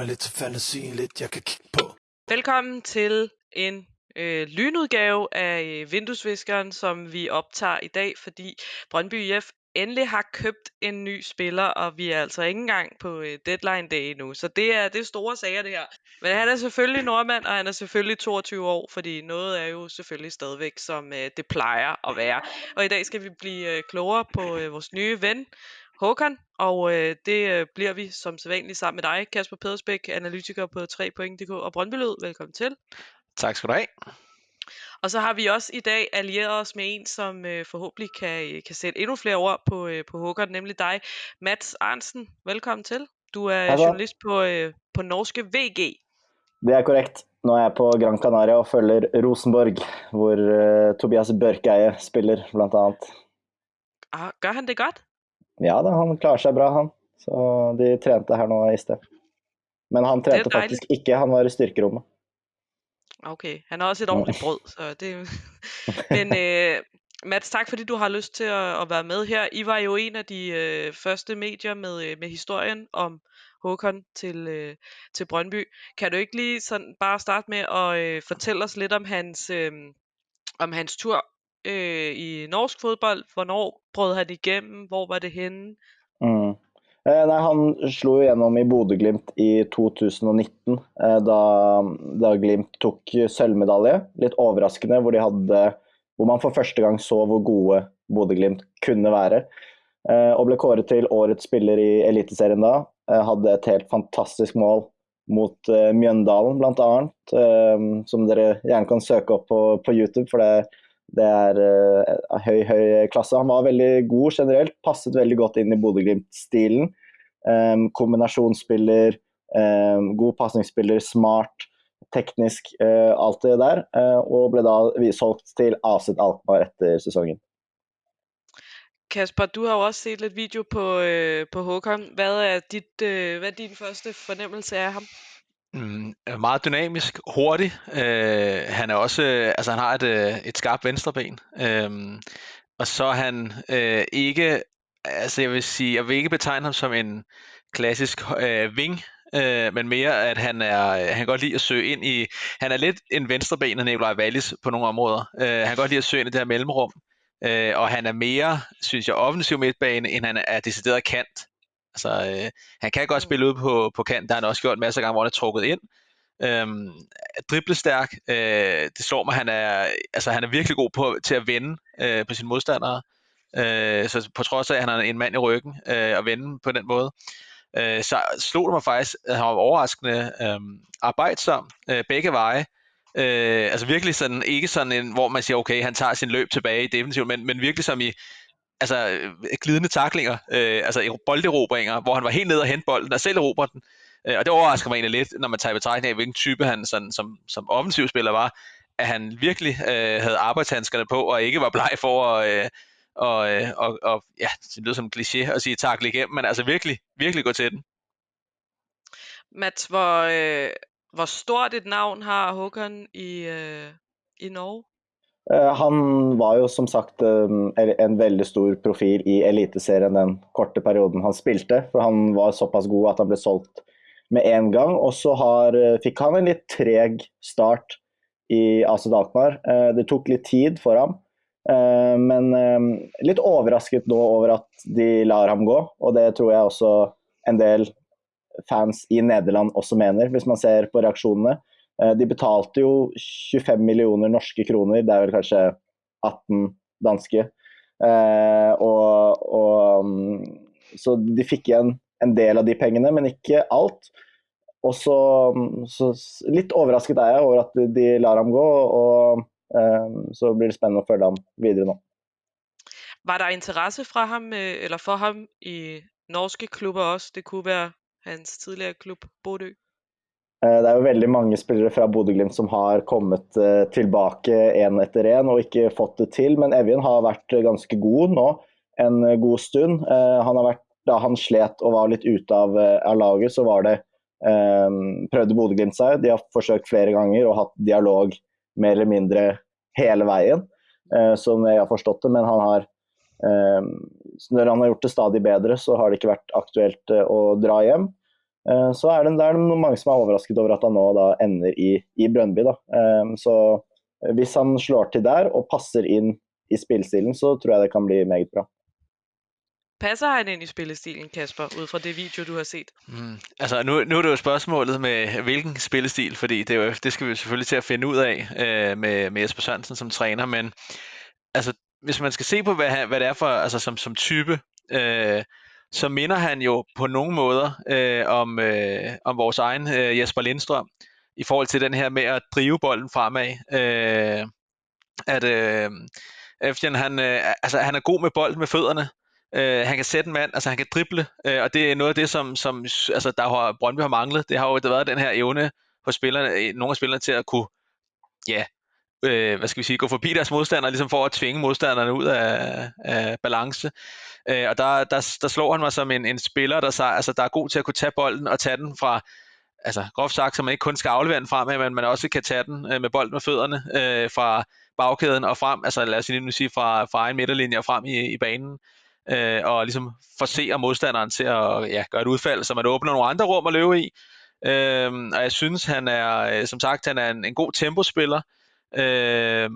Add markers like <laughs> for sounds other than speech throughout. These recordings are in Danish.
mig lidt til fantasien, lidt jeg kan kigge på. Velkommen til en øh, lynudgave af øh, Vinduesviskeren, som vi optager i dag, fordi Brøndby IF endelig har købt en ny spiller, og vi er altså ikke engang på øh, deadline day nu. Så det er, det er store sager, det her. Men han er selvfølgelig nordmand, og han er selvfølgelig 22 år, fordi noget er jo selvfølgelig stadigvæk, som øh, det plejer at være. Og i dag skal vi blive øh, klogere på øh, vores nye ven, Håkon, og øh, det øh, bliver vi som sædvanligt sammen med dig, Kasper Pedersbæk, analytiker på 3point.dk og Brøndbylød. Velkommen til. Tak skal du have. Og så har vi også i dag allieret os med en, som øh, forhåbentlig kan, øh, kan sætte endnu flere ord på, øh, på Håkon, nemlig dig, Mats Arnsen. Velkommen til. Du er så. journalist på, øh, på norske VG. Det er korrekt. Nå er jeg på Gran Canaria og følger Rosenborg, hvor uh, Tobias Børkeie spiller, blant annet. Ah, gør han det godt? Ja da, han klarer seg bra, han. Så de trente her nå i sted. Men han trente faktisk ikke, han var i styrkerommet. Okay, han har også et ordentligt brød, så det <laughs> Men øh, Mats, tak fordi du har lyst til at, at være med her. I var jo en af de øh, første medier med, øh, med historien om Håkon til, øh, til Brøndby. Kan du ikke lige sådan bare starte med at øh, fortælle os lidt om hans, øh, om hans tur øh, i norsk fodbold? Hvornår brød han igennem? Hvor var det henne? Mm. Eh, nei, han slo jo gjennom i Bodø-Glimt i 2019, eh, da, da Glimt tok sølvmedalje. Litt overraskende, hvor, de hadde, hvor man for første gang så hvor gode Bodø-Glimt kunne være. Eh, og ble kåret til årets spiller i Eliteserien da. Eh, hadde et helt fantastisk mål mot eh, Mjøndalen, bl.a., eh, som dere gjerne kan søke opp på, på YouTube. for det det er uh, høy, høy klasse. Han var veldig god generelt, passet veldig godt inn i Bodø-Glimt-stilen. Um, kombinasjonsspiller, um, god pasningsspiller, smart, teknisk, uh, alt det der. Uh, og ble da solgt til AZ Alkmaar etter sesongen. Kasper, du har jo også set lidt video på, øh, på Håkon. Hvad er, dit, øh, hvad er din første fornemmelse af ham? Mm, er meget dynamisk, hurtig. Øh, han er også, øh, altså han har et, øh, et skarpt venstreben. Øh, og så er han øh, ikke, altså jeg vil sige, jeg vil ikke betegne ham som en klassisk øh, wing, øh, men mere at han er, han kan godt lide at søge ind i, han er lidt en venstreben af Nikolaj Wallis på nogle områder. Øh, han kan godt lide at søge ind i det her mellemrum. Øh, og han er mere, synes jeg, offensiv midtbane, end han er decideret kant. Altså, øh, han kan godt spille ud på, på kant, der har han også gjort masser af gange, hvor han er trukket ind. Øhm, driblestærk, øh, det slår mig, han er, altså, han er virkelig god på, til at vende øh, på sine modstandere. Øh, så på trods af, at han er en mand i ryggen øh, og vende på den måde, øh, så slog det mig faktisk, at han var overraskende øh, arbejdsom øh, begge veje. Øh, altså virkelig sådan, ikke sådan en, hvor man siger, okay, han tager sin løb tilbage i defensiven, men, men virkelig som i, altså øh, glidende taklinger, øh, altså bolderobringer, hvor han var helt nede og hente bolden og selv erobre den. Øh, og det overrasker mig egentlig lidt, når man tager i betragtning af, hvilken type han sådan, som, som offensivspiller var, at han virkelig øh, havde arbejdshandskerne på, og ikke var bleg for at, øh, og, øh, og, og ja, det lyder som en kliché at sige takle igennem, men altså virkelig, virkelig gå til den. Mats, hvor, øh, hvor stort et navn har Håkon i, øh, i Norge? Eh, han var jo som sagt eh, en veldig stor profil i Eliteserien den korte perioden han spilte. For han var såpass god at han ble solgt med en gang. Og så har, eh, fikk han en litt treg start i AC Alkmaar. Det tok litt tid for ham. Men litt overrasket nå over at de lar ham gå, og det tror jeg også en del fans i Nederland også mener, hvis man ser på reaksjonene. Eh, De betalte jo 25 millioner norske kroner, det er vel kanskje 18 danske. Eh, og, og, mm, så de fikk igjen en del av de pengene, men ikke alt. Og så, mm, så litt overrasket er jeg over at de- lar ham gå, og eh, så blir det spennende å følge ham videre nå. Var der interesse fra ham, eh, eller for ham i norske klubber også? Det kunne være hans tidligere klub, Bodø. Eh, det er jo veldig mange spillere fra Bodø-Glimt som har kommet eh, tilbake én etter én og ikke fått det til, men Evjen har vært ganske god nå en eh, god stund. Eh, Han har vært, da han slet og var litt ute av, av laget, så var det eh, prøvde Bodø-Glimt seg. De har forsøkt flere ganger og hatt dialog mer eller mindre hele veien, eh, som jeg har forstått det, men han har eh, Når han har gjort det stadig bedre, så har det ikke vært aktuelt eh, å dra hjem. Eh, så er det, det er mange som er overrasket over at han nå da ender i, i Brøndby. Da. Eh, så hvis han slår til der og passer inn i spillestilen, så tror jeg det kan bli meget bra. Passer han ind i spillestilen, Kasper, ud fra det video, du har set? Mm, altså, nu, nu er det jo spørgsmålet med, hvilken spillestil, fordi det, er jo, det skal vi selvfølgelig til at finde ud af øh, med, med Jesper Sørensen som træner, men altså, hvis man skal se på, hvad, han, hvad det er for, altså som, som type, øh, så minder han jo på nogle måder øh, om, øh, om vores egen øh, Jesper Lindstrøm, i forhold til den her med at drive bolden fremad. Øh, at øh, Efjen, han, øh, altså, han er god med bolden med fødderne, Øh, han kan sætte en mand, altså han kan drible, øh, og det er noget af det, som, som altså, der har Brøndby har manglet. Det har jo været den her evne hos spillerne, øh, nogle af spillerne til at kunne, ja, øh, hvad skal vi sige, gå forbi deres modstandere, ligesom for at tvinge modstanderne ud af, af balance. Øh, og der, der, der slår han mig som en, en spiller, der, altså, der er god til at kunne tage bolden og tage den fra, altså groft sagt, så man ikke kun skal aflevere den fremad, men man også kan tage den øh, med bolden med fødderne øh, fra bagkæden og frem, altså lad os lige sige fra, fra egen midterlinje og frem i, i banen øh, og ligesom forser modstanderen til at ja, gøre et udfald, så man åbner nogle andre rum at løbe i. Øh, og jeg synes, han er, øh, som sagt, han er en, en god tempospiller. Øh,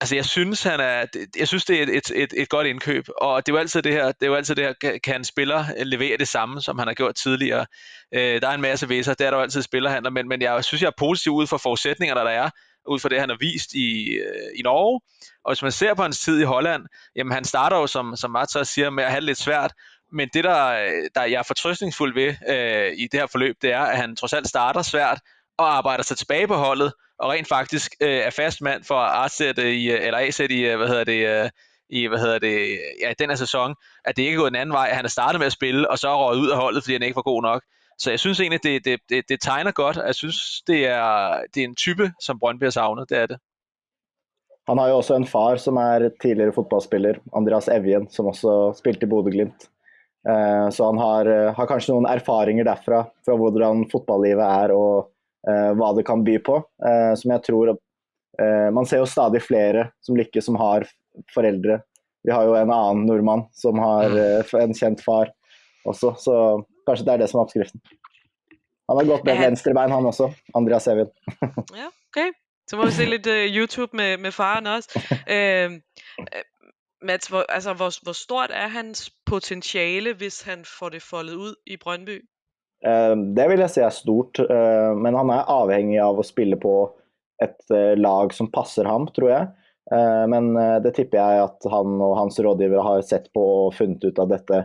altså jeg synes han er jeg synes det er et, et, et, et godt indkøb og det er jo altid det her det er jo altid det her kan en spiller øh, levere det samme som han har gjort tidligere øh, der er en masse væser det er der jo altid spillerhandler men men jeg synes jeg er positiv ud for forudsætningerne der er ud fra det, han har vist i, øh, i Norge. Og hvis man ser på hans tid i Holland, jamen han starter jo, som, som Mats også siger, med at have det lidt svært. Men det, der, øh, der jeg er fortrøstningsfuld ved øh, i det her forløb, det er, at han trods alt starter svært og arbejder sig tilbage på holdet, og rent faktisk øh, er fast mand for at i, øh, eller afsætte i, øh, hvad hedder det, øh, i, hvad hedder det, ja, den her sæson, at det ikke er gået en anden vej, at han er startet med at spille, og så er røget ud af holdet, fordi han ikke var god nok. Så jeg synes egentlig, det, det, det, det tegner godt. Jeg synes, det er, det er en type, som Brøndby har savnet. Det er det. Han har jo også en far som er tidligere fodboldspiller, Andreas Evjen, som også spilte i Bodø-Glimt. Eh, så han har, eh, har, kanskje noen erfaringer derfra, fra hvordan fotballivet er og hva det kan by på. Uh, som jeg tror uh, Man ser jo stadig flere som lykkes, som har foreldre. Vi har jo en annen nordmann som har mm. en kjent far også, så Kanskje det er det som er oppskriften. Han har gått med venstrebein, han også. Andreas Evin. <laughs> ja, okay. Så må vi se lidt uh, YouTube med, med faren også. Uh, <laughs> Mats, hvor, altså, hvor, hvor stort er hans potentiale, hvis han får det foldet ud i Brøndby? Ehm, det vil jeg si er stort, eh, men han er avhengig av å spille på et eh, lag som passer ham, tror jeg. Eh, men det tipper jeg at han og hans rådgivere har sett på og funnet ut at dette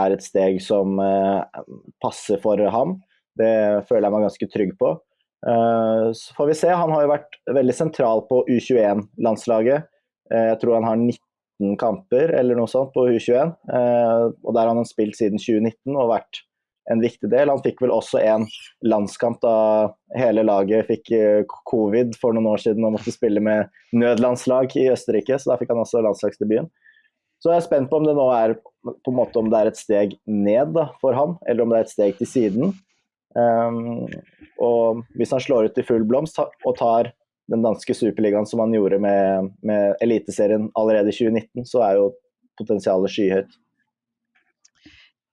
er et steg som passer for ham. Det føler jeg meg ganske trygg på. Eh, så får vi se. Han har jo vært veldig sentral på U21-landslaget. Eh, jeg tror han har 19 kamper eller noe sånt på U21. Og der har han spilt siden 2019 og vært en viktig del. Han fikk vel også en landskamp da hele laget fikk eh, covid for noen år siden og måtte spille med nødlandslag i Østerrike, så da fikk han også landslagsdebuten. Så jeg er spent på om det nå er på en måte om det er et steg ned da, for ham, eller om det er et steg til siden. Um, og hvis han slår ut i full blomst og tar den danske superligaen som han gjorde med, med Eliteserien allerede i 2019, så er jo potensialet skyhøyt.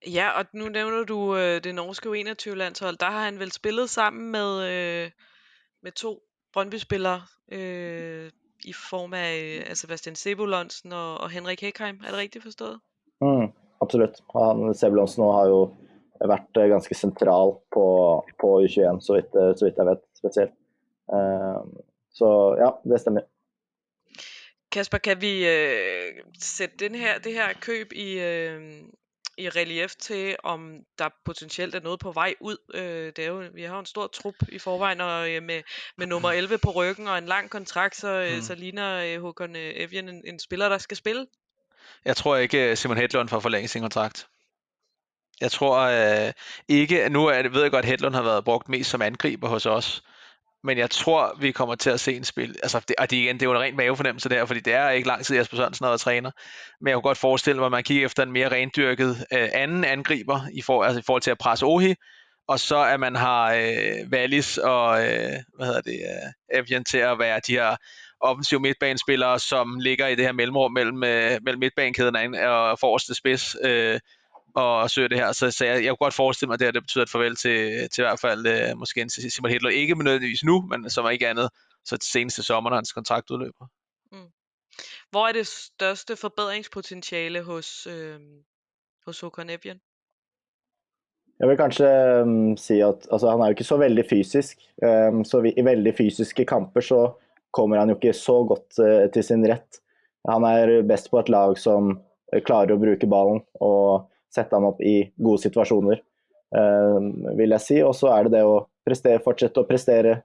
Ja, og nu nævner du øh, det norske U21-landshold. Der har han vel spillet sammen med, øh, med to Brøndby-spillere. Øh, i form af altså Sebastian Sebulonsen og, og Henrik Hekheim. Er det rigtigt forstået? Mm, absolut. Han, Sebulonsen har jo vært eh, ganske sentral på, på U21, så vidt, eh, så vidt jeg vet spesielt. Uh, så ja, det stemmer. Kasper, kan vi øh, sætte den her, det her køb i, øh, i relief til, om der potentielt er noget på vej ud. Øh, det er jo, vi har jo en stor trup i forvejen, og øh, med, med nummer 11 på ryggen og en lang kontrakt, så, øh, mm. så ligner øh, Håkon øh, Evjen en, en spiller, der skal spille. Jeg tror ikke, Simon Hedlund får forlænge sin kontrakt. Jeg tror øh, ikke, nu er det, ved jeg godt, at Hedlund har været brugt mest som angriber hos os, men jeg tror, vi kommer til at se en spil. Altså, det, og det, igen, det er jo en ren mavefornemmelse der, fordi det er ikke lang tid, Jesper Sørensen har været træner. Men jeg kunne godt forestille mig, at man kigger efter en mere rendyrket øh, anden angriber i, for, altså, i forhold til at presse Ohi, og så at man har øh, Wallis og øh, hvad hedder det, øh, Evian til at være de her offensive midtbanespillere, som ligger i det her mellemrum mellem, øh, mellem midtbanekæden og forreste spids, øh, og søger det her. Så, så jeg, jeg kunne godt forestille mig, at det, her, det betyder et farvel til, til i hvert fald øh, måske en Simon Hitler. Ikke nødvendigvis nu, men som er ikke andet, så til seneste sommer, når hans kontrakt udløber. Hvor er det største forbedringspotentiale hos, øh, hos Håkon Evjen? Jeg vil kanskje um, si at altså, han er jo ikke så veldig fysisk. Um, så vi, i veldig fysiske kamper så kommer han jo ikke så godt uh, til sin rett. Han er best på et lag som uh, klarer å bruke ballen og sette ham opp i gode situasjoner, uh, vil jeg si. Og så er det det å prestere, fortsette å prestere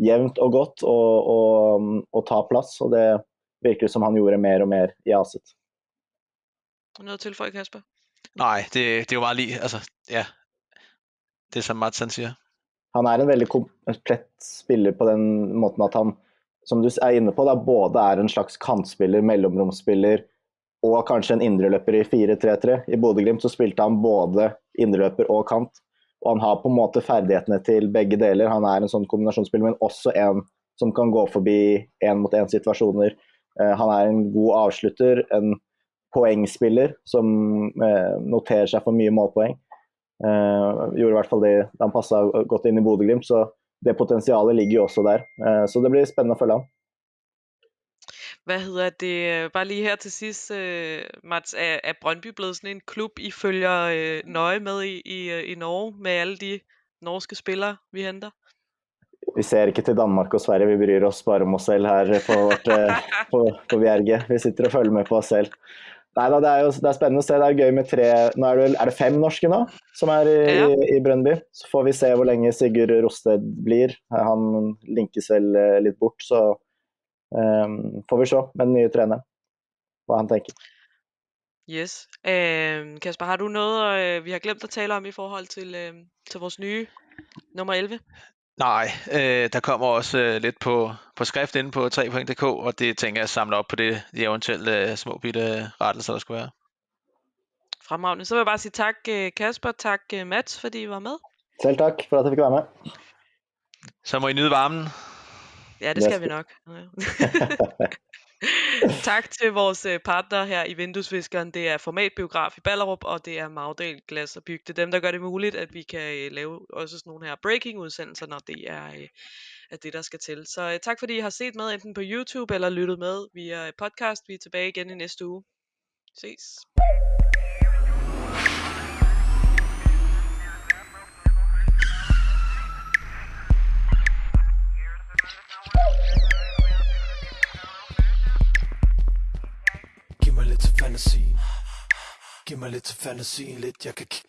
jevnt og godt og, og, um, og ta plass. Og det virker som han gjorde mer og mer i Aset. Noget at tilføje, Kasper? Nej, det, det er jo meget lige, altså, ja, det som Mats han siger. Han er en veldig komplett spiller på den måten at han, som du er inne på, da, både er en slags kantspiller, mellomromsspiller og kanskje en indreløper i 4-3-3. I Bodø-Glimt så spilte han både indreløper og kant. Og han har på en måte ferdighetene til begge deler. Han er en sånn kombinasjonsspiller, men også en som kan gå forbi én-mot-én-situasjoner. Eh, han er en god avslutter, en poengspiller som eh, noterer seg for mye målpoeng. Eh, gjorde i hvert fall det han passa godt inn i Bodø-Glimt, så det potensialet ligger jo også der. Eh, så det blir spennende å følge han. Hvad hedder det? Bare lige her til sidst, øh, Mats, er, er Brøndby blevet sådan en klub, I følger øh, nøje med i, i, i Norge, med alle de norske spillere, vi henter? Vi ser ikke til Danmark og Sverige, vi bryr oss bare om oss selv her på, vårt, på, på Bjerget. Vi sitter og følger med på oss selv. Nei da, det er jo det er spennende å se. Det er gøy med tre Nå er det, er det fem norske nå som er i, ja. i, i Brøndby. Så får vi se hvor lenge Sigurd Rosted blir. Han linkes vel eh, litt bort, så um, får vi se med den nye treneren hva han tenker. Yes. Uh, Kasper, har du noget, uh, vi har glemt at tale om i forhold til, uh, til vores nye nummer 11? Nej, øh, der kommer også øh, lidt på, på skrift inde på 3.dk, og det tænker jeg samler op på det, de eventuelle øh, små bitte rettelser, der skulle være. Fremragende. Så vil jeg bare sige tak øh, Kasper, tak øh, Mats, fordi I var med. Selv tak for at jeg fik være med. Så må I nyde varmen. Ja, det skal vi nok. <laughs> <laughs> tak til vores øh, partner her i Vinduesviskeren. Det er Formatbiograf i Ballerup, og det er Magdal Glas og Byg. Det er dem, der gør det muligt, at vi kan øh, lave også sådan nogle her breaking-udsendelser, når det er, øh, er det, der skal til. Så tak fordi I har set med enten på YouTube eller lyttet med via podcast. Vi er tilbage igen i næste uge. Ses. Fantasien. Giv mig lidt til fantasien Lidt jeg kan kigge